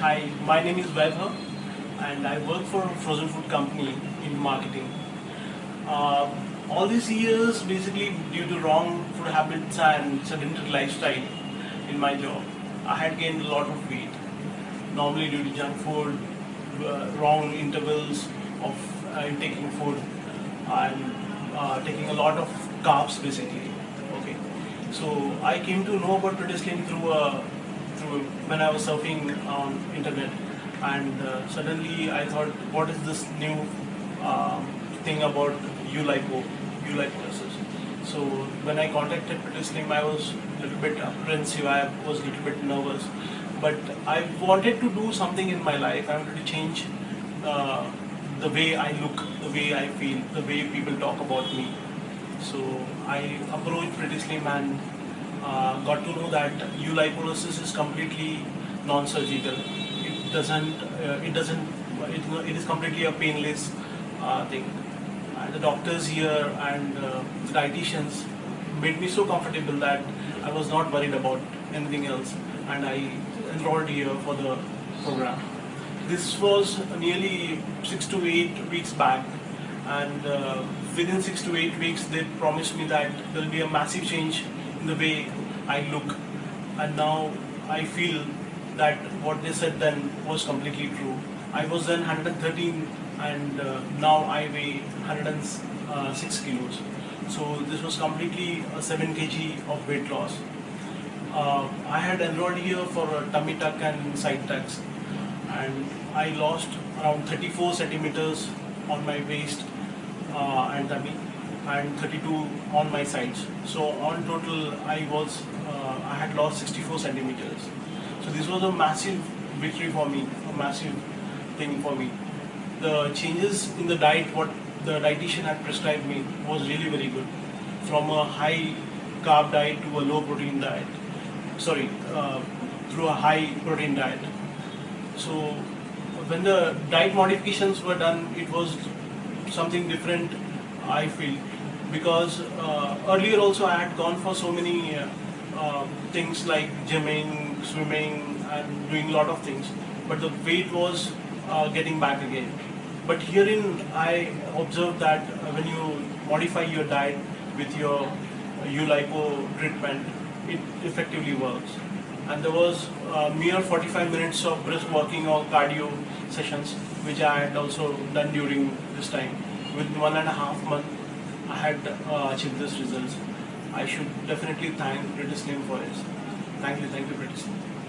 Hi, my name is Vaibhav and I work for a frozen food company in marketing. Uh, all these years, basically due to wrong food habits and sedentary lifestyle in my job, I had gained a lot of weight. Normally due to junk food, uh, wrong intervals of uh, taking food, and uh, taking a lot of carbs basically. Okay, so I came to know about Pretty through a when I was surfing on internet, and uh, suddenly I thought, what is this new uh, thing about Ulipo, Ulipolysis? So when I contacted Pretty Slim, I was a little bit apprehensive. I was a little bit nervous, but I wanted to do something in my life. I wanted to change. Uh, the way I look, the way I feel, the way people talk about me. So I approached Pretty Slim and uh, got to know that lipolysis is completely non-surgical. It doesn't, uh, it doesn't, it, it is completely a painless uh, thing. And the doctors here and uh, the dietitians made me so comfortable that I was not worried about anything else, and I enrolled here for the program. This was nearly six to eight weeks back, and uh, within six to eight weeks, they promised me that there will be a massive change the way I look, and now I feel that what they said then was completely true. I was then 113, and uh, now I weigh 106 kilos. So this was completely a 7 kg of weight loss. Uh, I had enrolled here for a tummy tuck and side tucks and I lost around 34 centimeters on my waist uh, and tummy and 32 on my sides. So on total, I was uh, I had lost 64 centimeters. So this was a massive victory for me, a massive thing for me. The changes in the diet, what the dietitian had prescribed me, was really very good. From a high carb diet to a low protein diet. Sorry, uh, through a high protein diet. So when the diet modifications were done, it was something different, I feel, because uh, earlier also I had gone for so many uh, uh, things like gymming, swimming, and doing a lot of things, but the weight was getting back again. But herein, I observed that when you modify your diet with your Ulipo treatment, it effectively works and there was mere 45 minutes of brisk walking or cardio sessions which I had also done during this time. With one and a half month I had uh, achieved this results. I should definitely thank Pretty Slim for it. Thank you, thank you Pretty Slim.